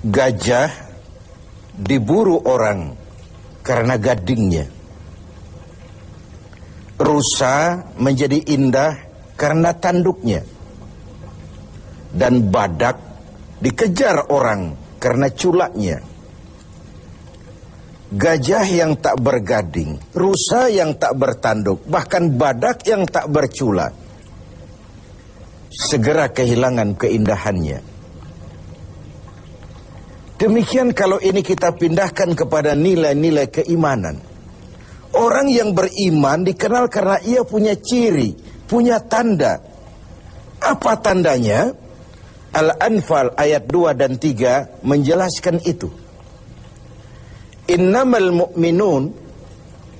Gajah diburu orang karena gadingnya. Rusa menjadi indah karena tanduknya. Dan badak dikejar orang karena culaknya. Gajah yang tak bergading, rusa yang tak bertanduk, bahkan badak yang tak berculak. Segera kehilangan keindahannya. Demikian kalau ini kita pindahkan kepada nilai-nilai keimanan. Orang yang beriman dikenal karena ia punya ciri, punya tanda. Apa tandanya? Al-Anfal ayat 2 dan 3 menjelaskan itu. Innamal mu'minun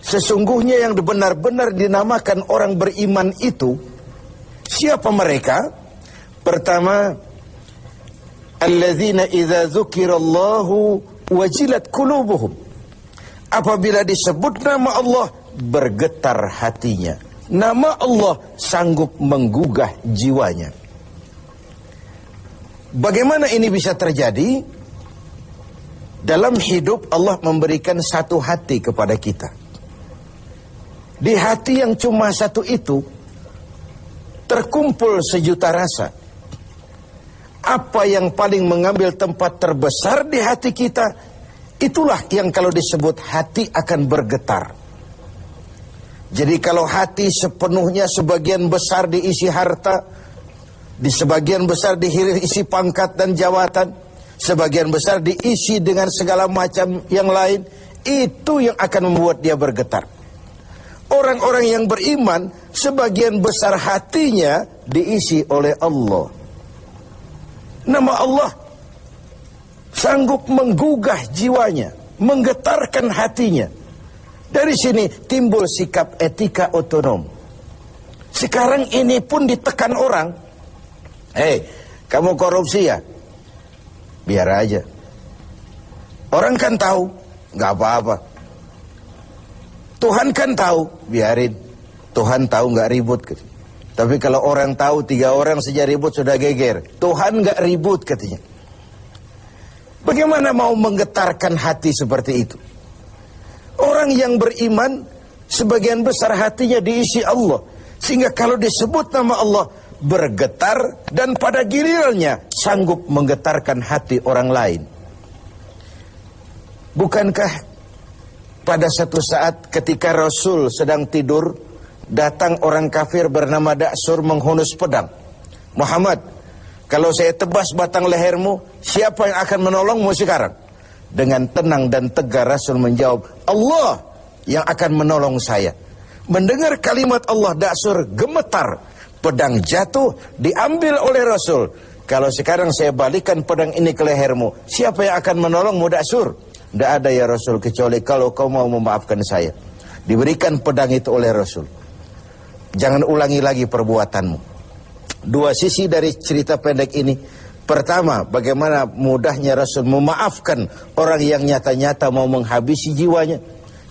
Sesungguhnya yang benar-benar dinamakan orang beriman itu Siapa mereka? Pertama Alladzina idza dzukirallahu wajilat qulubuhum Apabila disebut nama Allah bergetar hatinya Nama Allah sanggup menggugah jiwanya Bagaimana ini bisa terjadi? Dalam hidup Allah memberikan satu hati kepada kita. Di hati yang cuma satu itu terkumpul sejuta rasa. Apa yang paling mengambil tempat terbesar di hati kita, itulah yang kalau disebut hati akan bergetar. Jadi kalau hati sepenuhnya sebagian besar diisi harta, di sebagian besar diisi pangkat dan jawatan. Sebagian besar diisi dengan segala macam yang lain. Itu yang akan membuat dia bergetar. Orang-orang yang beriman, sebagian besar hatinya diisi oleh Allah. Nama Allah sanggup menggugah jiwanya, menggetarkan hatinya. Dari sini timbul sikap etika otonom. Sekarang ini pun ditekan orang, Hei, kamu korupsi ya? Biar aja. Orang kan tahu, nggak apa-apa. Tuhan kan tahu, biarin. Tuhan tahu nggak ribut. Tapi kalau orang tahu tiga orang saja ribut sudah geger. Tuhan nggak ribut katanya. Bagaimana mau menggetarkan hati seperti itu? Orang yang beriman sebagian besar hatinya diisi Allah. Sehingga kalau disebut nama Allah bergetar dan pada gilirannya sanggup menggetarkan hati orang lain. Bukankah pada satu saat ketika Rasul sedang tidur datang orang kafir bernama Daksur menghunus pedang. Muhammad, kalau saya tebas batang lehermu, siapa yang akan menolongmu sekarang? Dengan tenang dan tegar Rasul menjawab, Allah yang akan menolong saya. Mendengar kalimat Allah Daksur gemetar pedang jatuh diambil oleh Rasul. Kalau sekarang saya balikan pedang ini ke lehermu, siapa yang akan menolongmu Daksur? Tidak ada ya Rasul kecuali kalau kau mau memaafkan saya. Diberikan pedang itu oleh Rasul. Jangan ulangi lagi perbuatanmu. Dua sisi dari cerita pendek ini. Pertama, bagaimana mudahnya Rasul memaafkan orang yang nyata-nyata mau menghabisi jiwanya.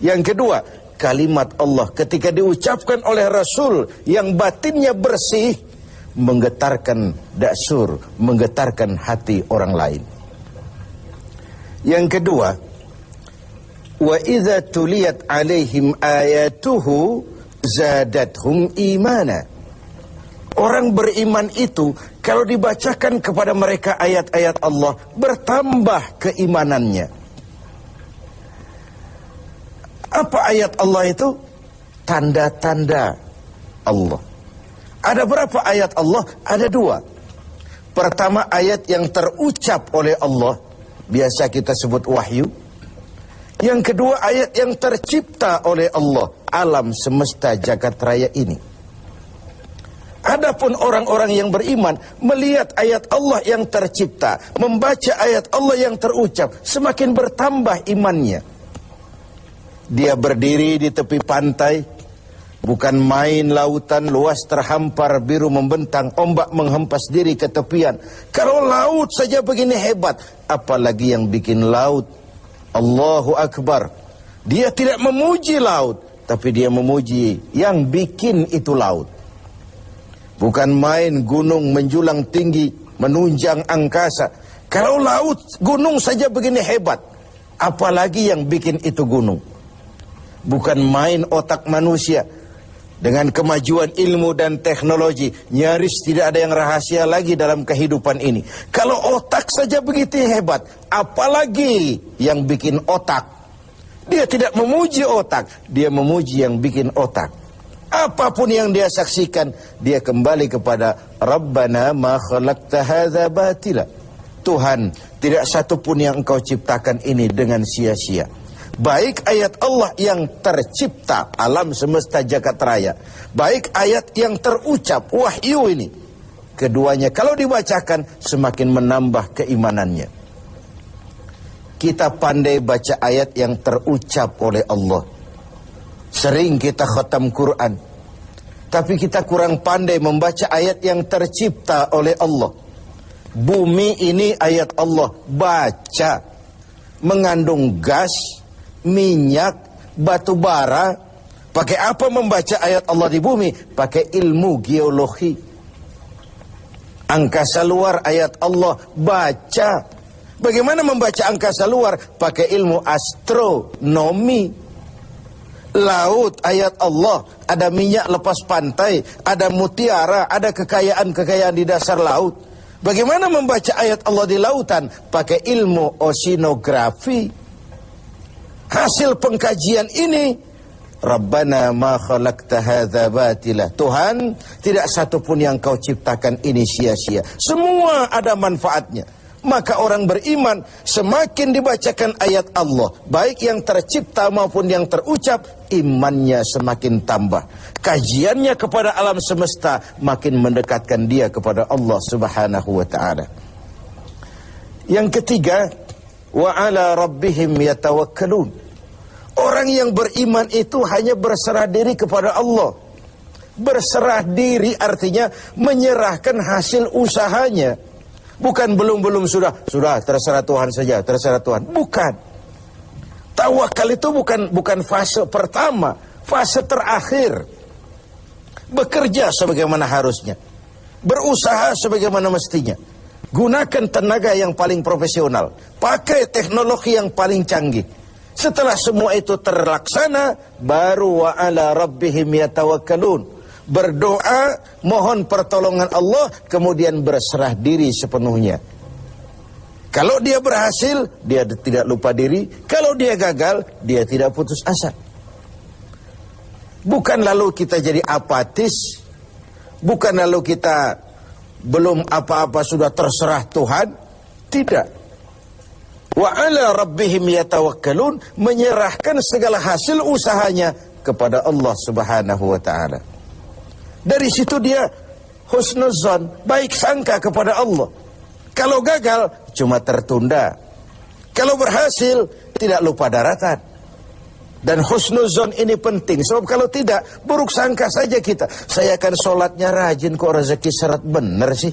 Yang kedua, kalimat Allah ketika diucapkan oleh Rasul yang batinnya bersih menggetarkan daksur, menggetarkan hati orang lain. Yang kedua, wa idza tuliyat alaihim ayatuhu zadathum imana. Orang beriman itu kalau dibacakan kepada mereka ayat-ayat Allah bertambah keimanannya. Apa ayat Allah itu? Tanda-tanda Allah. Ada berapa ayat Allah? Ada dua. Pertama ayat yang terucap oleh Allah. Biasa kita sebut wahyu. Yang kedua ayat yang tercipta oleh Allah. Alam semesta jagat raya ini. Adapun orang-orang yang beriman melihat ayat Allah yang tercipta, membaca ayat Allah yang terucap, semakin bertambah imannya. Dia berdiri di tepi pantai, bukan main lautan luas terhampar biru membentang, ombak menghempas diri ke tepian. Kalau laut saja begini hebat, apalagi yang bikin laut. Allahu Akbar. Dia tidak memuji laut, tapi dia memuji yang bikin itu laut. Bukan main gunung menjulang tinggi, menunjang angkasa. Kalau laut, gunung saja begini hebat, apalagi yang bikin itu gunung. Bukan main otak manusia. Dengan kemajuan ilmu dan teknologi, nyaris tidak ada yang rahasia lagi dalam kehidupan ini. Kalau otak saja begitu hebat, apalagi yang bikin otak. Dia tidak memuji otak, dia memuji yang bikin otak. Apa pun yang dia saksikan, dia kembali kepada Rabbana ma khalaqta hadza batila. Tuhan, tidak satu pun yang engkau ciptakan ini dengan sia-sia. Baik ayat Allah yang tercipta alam semesta jagat raya. Baik ayat yang terucap wahyu ini. Keduanya kalau dibacakan semakin menambah keimanannya. Kita pandai baca ayat yang terucap oleh Allah. Sering kita khatam Quran. Tapi kita kurang pandai membaca ayat yang tercipta oleh Allah. Bumi ini ayat Allah. Baca. Mengandung gas minyak, batu bara. Pakai apa membaca ayat Allah di bumi? Pakai ilmu geologi. Angkasa luar ayat Allah baca. Bagaimana membaca angkasa luar? Pakai ilmu astronomi. Laut ayat Allah, ada minyak lepas pantai, ada mutiara, ada kekayaan-kekayaan di dasar laut. Bagaimana membaca ayat Allah di lautan? Pakai ilmu oceanografi. Hasil pengkajian ini Rabbana ma khalaqta hadza batila. Tuhan, tidak satu pun yang kau ciptakan ini sia-sia. Semua ada manfaatnya. Maka orang beriman semakin dibacakan ayat Allah, baik yang tercipta maupun yang terucap, imannya semakin tambah. Kajiannya kepada alam semesta makin mendekatkan dia kepada Allah Subhanahu wa taala. Yang ketiga, wa ala rabbihim yatawakkalun. Orang yang beriman itu hanya berserah diri kepada Allah. Berserah diri artinya menyerahkan hasil usahanya. Bukan belum-belum sudah, sudah terserah Tuhan saja, terserah Tuhan. Bukan. Tawakal itu bukan bukan fase pertama, fase terakhir. Bekerja sebagaimana harusnya. Berusaha sebagaimana mestinya. Gunakan tenaga yang paling profesional. Pakai teknologi yang paling canggih. Setelah semua itu terlaksana, baru wa ala rabbihim yatawakkalun. Berdoa, mohon pertolongan Allah, kemudian berserah diri sepenuhnya. Kalau dia berhasil, dia tidak lupa diri. Kalau dia gagal, dia tidak putus asa. Bukan lalu kita jadi apatis. Bukan lalu kita belum apa-apa sudah terserah Tuhan? Tidak. Wa ala rabbihim yatawakkalun menyerahkan segala hasil usahanya kepada Allah Subhanahu wa taala. Dari situ dia husnuzan, baik sangka kepada Allah. Kalau gagal cuma tertunda. Kalau berhasil tidak lupa daratan. Dan husnuzon ini penting Sebab kalau tidak buruk sangka saja kita Saya akan sholatnya rajin kok rezeki syarat benar sih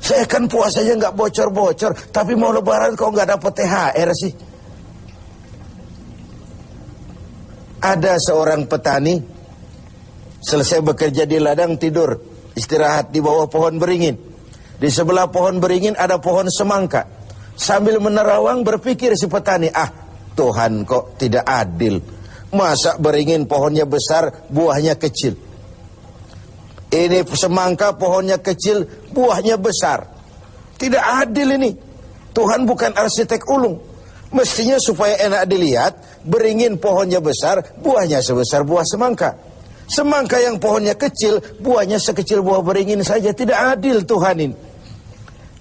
Saya akan puasanya nggak bocor-bocor Tapi mau lebaran kok nggak dapat THR sih Ada seorang petani Selesai bekerja di ladang tidur Istirahat di bawah pohon beringin Di sebelah pohon beringin ada pohon semangka Sambil menerawang berpikir si petani Ah Tuhan kok tidak adil. Masa beringin pohonnya besar, buahnya kecil. Ini semangka pohonnya kecil, buahnya besar. Tidak adil ini. Tuhan bukan arsitek ulung. Mestinya supaya enak dilihat, beringin pohonnya besar, buahnya sebesar buah semangka. Semangka yang pohonnya kecil, buahnya sekecil buah beringin saja. Tidak adil Tuhan ini.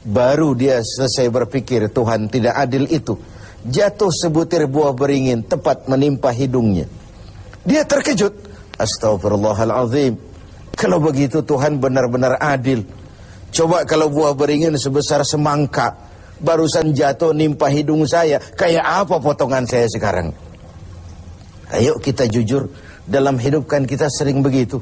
Baru dia selesai berpikir Tuhan tidak adil itu jatuh sebutir buah beringin tepat menimpa hidungnya. Dia terkejut. Astagfirullahalazim. Kalau begitu Tuhan benar-benar adil. Coba kalau buah beringin sebesar semangka barusan jatuh nimpa hidung saya, kayak apa potongan saya sekarang? Ayo kita jujur, dalam hidup kan kita sering begitu.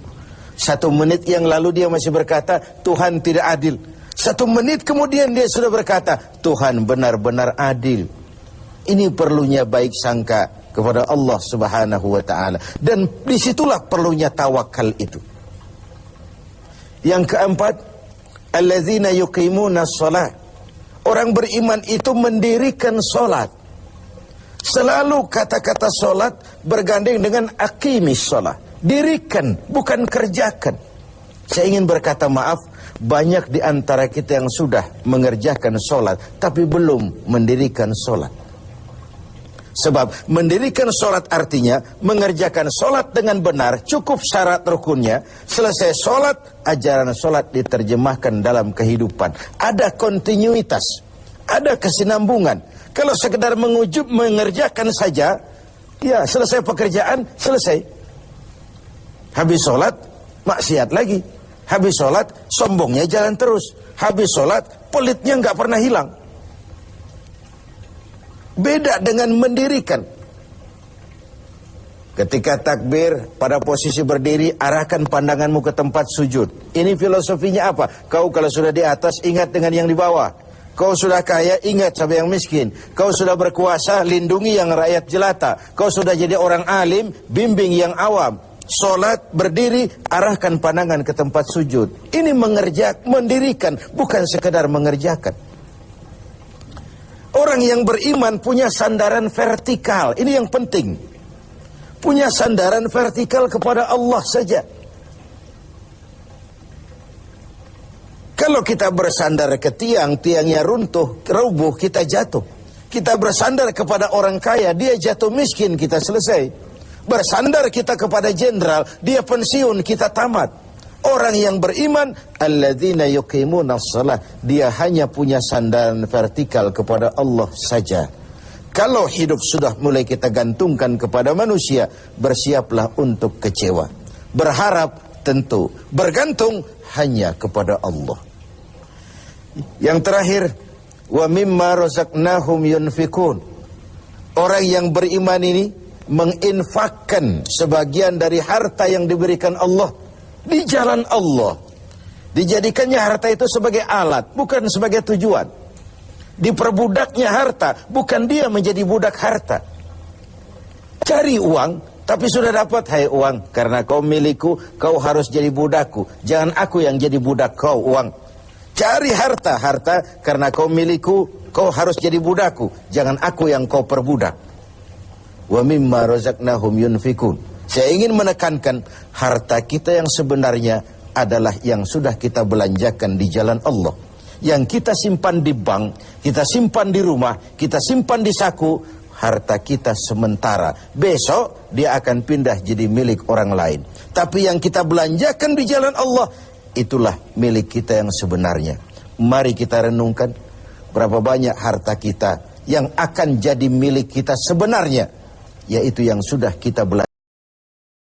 Satu menit yang lalu dia masih berkata, Tuhan tidak adil. Satu menit kemudian dia sudah berkata, Tuhan benar-benar adil. Ini perlunya baik sangka kepada Allah Subhanahu wa taala dan di situlah perlunya tawakal itu. Yang keempat, yuqimuna shalah. Orang beriman itu mendirikan solat. Selalu kata-kata solat bergandeng dengan akimis solat. Dirikan, bukan kerjakan. Saya ingin berkata maaf, banyak di antara kita yang sudah mengerjakan solat, tapi belum mendirikan solat. Sebab mendirikan solat artinya mengerjakan solat dengan benar, cukup syarat rukunnya. Selesai solat, ajaran solat diterjemahkan dalam kehidupan. Ada kontinuitas, ada kesinambungan. Kalau sekedar mengujub mengerjakan saja, ya selesai pekerjaan, selesai. Habis solat, maksiat lagi. Habis solat, sombongnya jalan terus. Habis solat, pelitnya nggak pernah hilang. Beda dengan mendirikan. Ketika takbir pada posisi berdiri arahkan pandanganmu ke tempat sujud. Ini filosofinya apa? Kau kalau sudah di atas ingat dengan yang di bawah. Kau sudah kaya ingat sama yang miskin. Kau sudah berkuasa lindungi yang rakyat jelata. Kau sudah jadi orang alim bimbing yang awam. Solat berdiri arahkan pandangan ke tempat sujud. Ini mengerjak mendirikan bukan sekedar mengerjakan. Orang yang beriman punya sandaran vertikal. Ini yang penting. Punya sandaran vertikal kepada Allah saja. Kalau kita bersandar ke tiang, tiangnya runtuh, rubuh, kita jatuh. Kita bersandar kepada orang kaya, dia jatuh miskin, kita selesai. Bersandar kita kepada jenderal, dia pensiun, kita tamat. Orang yang beriman alladzina yuqimuna shalah dia hanya punya sandaran vertikal kepada Allah saja. Kalau hidup sudah mulai kita gantungkan kepada manusia, bersiaplah untuk kecewa. Berharap tentu, bergantung hanya kepada Allah. Yang terakhir, wa mimma razaqnahum yunfikun. Orang yang beriman ini menginfakkan sebagian dari harta yang diberikan Allah di jalan Allah. Dijadikannya harta itu sebagai alat, bukan sebagai tujuan. Diperbudaknya harta, bukan dia menjadi budak harta. Cari uang, tapi sudah dapat hai uang. Karena kau milikku, kau harus jadi budakku. Jangan aku yang jadi budak kau uang. Cari harta, harta karena kau milikku, kau harus jadi budakku. Jangan aku yang kau perbudak. Wa mimma razaqnahum yunfikun. Saya ingin menekankan harta kita yang sebenarnya adalah yang sudah kita belanjakan di jalan Allah. Yang kita simpan di bank, kita simpan di rumah, kita simpan di saku, harta kita sementara. Besok dia akan pindah jadi milik orang lain. Tapi yang kita belanjakan di jalan Allah, itulah milik kita yang sebenarnya. Mari kita renungkan berapa banyak harta kita yang akan jadi milik kita sebenarnya, yaitu yang sudah kita belanjakan.